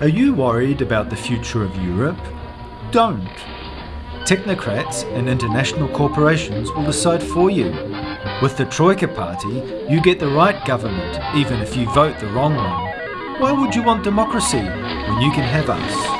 Are you worried about the future of Europe? Don't. Technocrats and international corporations will decide for you. With the Troika Party, you get the right government, even if you vote the wrong one. Why would you want democracy when you can have us?